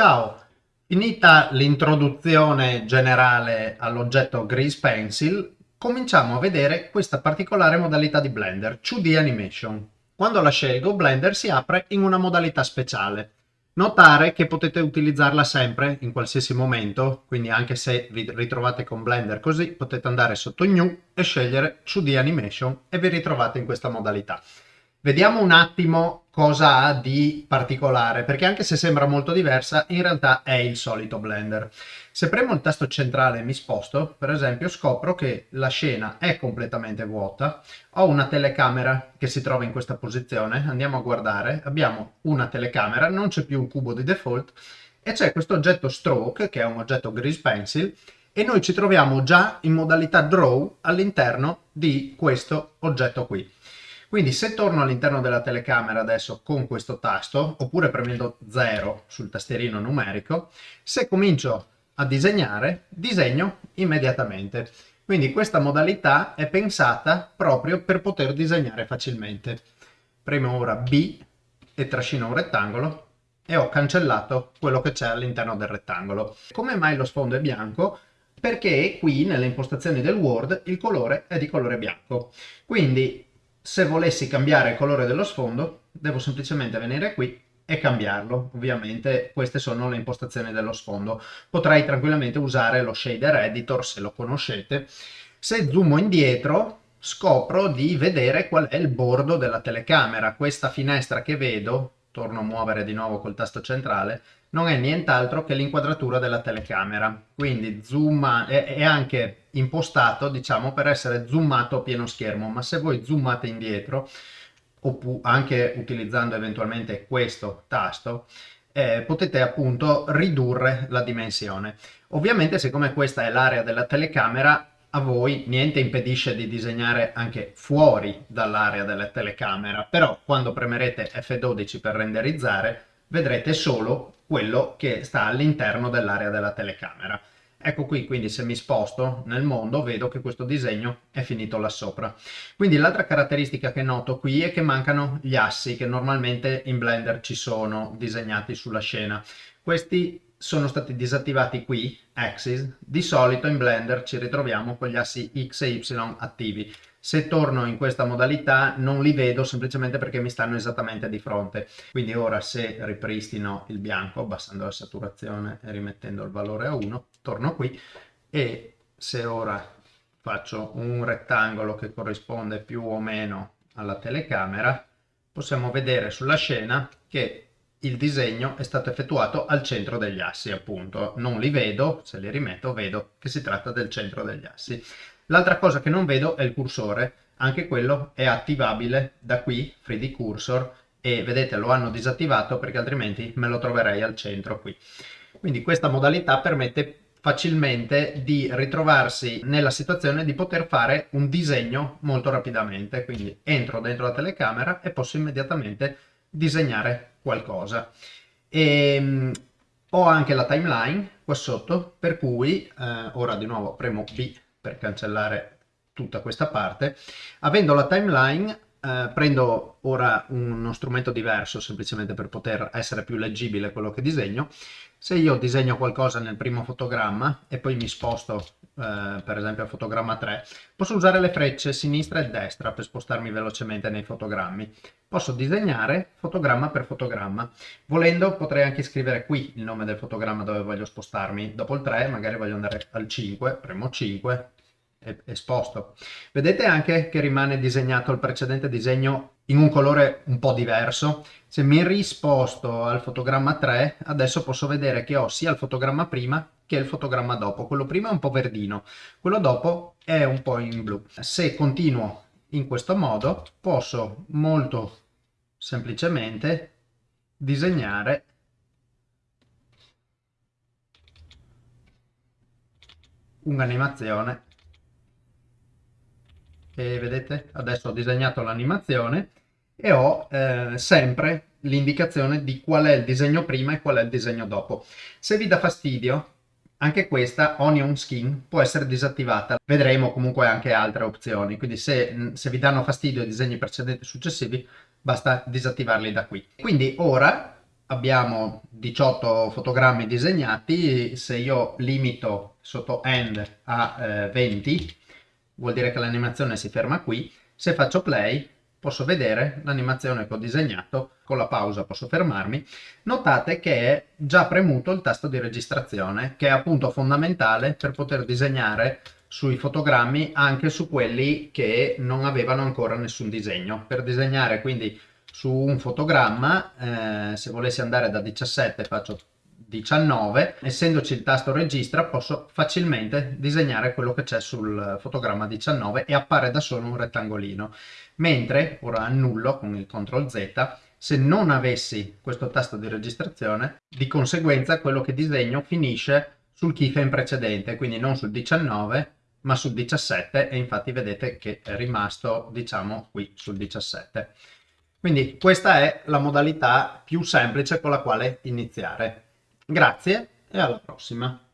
Ciao! Finita l'introduzione generale all'oggetto Grease Pencil, cominciamo a vedere questa particolare modalità di Blender, 2D Animation. Quando la scelgo, Blender si apre in una modalità speciale. Notare che potete utilizzarla sempre, in qualsiasi momento, quindi anche se vi ritrovate con Blender così, potete andare sotto New e scegliere 2D Animation e vi ritrovate in questa modalità. Vediamo un attimo cosa ha di particolare, perché anche se sembra molto diversa, in realtà è il solito Blender. Se premo il tasto centrale e mi sposto, per esempio, scopro che la scena è completamente vuota. Ho una telecamera che si trova in questa posizione, andiamo a guardare, abbiamo una telecamera, non c'è più un cubo di default, e c'è questo oggetto stroke, che è un oggetto grease pencil, e noi ci troviamo già in modalità draw all'interno di questo oggetto qui. Quindi se torno all'interno della telecamera adesso con questo tasto, oppure premendo 0 sul tastierino numerico, se comincio a disegnare, disegno immediatamente. Quindi questa modalità è pensata proprio per poter disegnare facilmente. Premo ora B e trascino un rettangolo e ho cancellato quello che c'è all'interno del rettangolo. Come mai lo sfondo è bianco? Perché qui nelle impostazioni del Word il colore è di colore bianco. Quindi se volessi cambiare il colore dello sfondo devo semplicemente venire qui e cambiarlo. Ovviamente queste sono le impostazioni dello sfondo. Potrei tranquillamente usare lo shader editor se lo conoscete. Se zoomo indietro scopro di vedere qual è il bordo della telecamera. Questa finestra che vedo, torno a muovere di nuovo col tasto centrale, non è nient'altro che l'inquadratura della telecamera. Quindi zoom è, è anche impostato, diciamo, per essere zoomato a pieno schermo, ma se voi zoomate indietro, oppure anche utilizzando eventualmente questo tasto, eh, potete appunto ridurre la dimensione. Ovviamente siccome questa è l'area della telecamera, a voi niente impedisce di disegnare anche fuori dall'area della telecamera, però quando premerete F12 per renderizzare vedrete solo quello che sta all'interno dell'area della telecamera. Ecco qui, quindi se mi sposto nel mondo vedo che questo disegno è finito là sopra. Quindi l'altra caratteristica che noto qui è che mancano gli assi che normalmente in Blender ci sono disegnati sulla scena. Questi sono stati disattivati qui, axis. Di solito in Blender ci ritroviamo con gli assi X e Y attivi. Se torno in questa modalità non li vedo semplicemente perché mi stanno esattamente di fronte. Quindi ora se ripristino il bianco abbassando la saturazione e rimettendo il valore a 1, torno qui e se ora faccio un rettangolo che corrisponde più o meno alla telecamera, possiamo vedere sulla scena che il disegno è stato effettuato al centro degli assi appunto. Non li vedo se li rimetto vedo che si tratta del centro degli assi. L'altra cosa che non vedo è il cursore, anche quello è attivabile da qui, 3D Cursor, e vedete lo hanno disattivato perché altrimenti me lo troverei al centro qui. Quindi questa modalità permette facilmente di ritrovarsi nella situazione di poter fare un disegno molto rapidamente, quindi entro dentro la telecamera e posso immediatamente disegnare qualcosa. E, um, ho anche la timeline qua sotto, per cui eh, ora di nuovo premo B per cancellare tutta questa parte. Avendo la timeline eh, prendo ora uno strumento diverso semplicemente per poter essere più leggibile quello che disegno. Se io disegno qualcosa nel primo fotogramma e poi mi sposto eh, per esempio al fotogramma 3, posso usare le frecce sinistra e destra per spostarmi velocemente nei fotogrammi. Posso disegnare fotogramma per fotogramma. Volendo potrei anche scrivere qui il nome del fotogramma dove voglio spostarmi. Dopo il 3 magari voglio andare al 5, premo 5 esposto. Vedete anche che rimane disegnato il precedente disegno in un colore un po' diverso. Se mi risposto al fotogramma 3, adesso posso vedere che ho sia il fotogramma prima che il fotogramma dopo. Quello prima è un po' verdino, quello dopo è un po' in blu. Se continuo in questo modo, posso molto semplicemente disegnare un'animazione e vedete adesso ho disegnato l'animazione e ho eh, sempre l'indicazione di qual è il disegno prima e qual è il disegno dopo. Se vi dà fastidio, anche questa Onion Skin può essere disattivata. Vedremo comunque anche altre opzioni, quindi se, se vi danno fastidio i disegni precedenti e successivi, basta disattivarli da qui. Quindi ora abbiamo 18 fotogrammi disegnati, se io limito sotto end a eh, 20 vuol dire che l'animazione si ferma qui, se faccio play posso vedere l'animazione che ho disegnato, con la pausa posso fermarmi, notate che è già premuto il tasto di registrazione, che è appunto fondamentale per poter disegnare sui fotogrammi anche su quelli che non avevano ancora nessun disegno. Per disegnare quindi su un fotogramma, eh, se volessi andare da 17 faccio 19, essendoci il tasto registra posso facilmente disegnare quello che c'è sul fotogramma 19 e appare da solo un rettangolino. Mentre, ora annullo con il CTRL Z, se non avessi questo tasto di registrazione, di conseguenza quello che disegno finisce sul keyframe precedente, quindi non sul 19 ma sul 17 e infatti vedete che è rimasto diciamo qui sul 17. Quindi questa è la modalità più semplice con la quale iniziare. Grazie e alla prossima.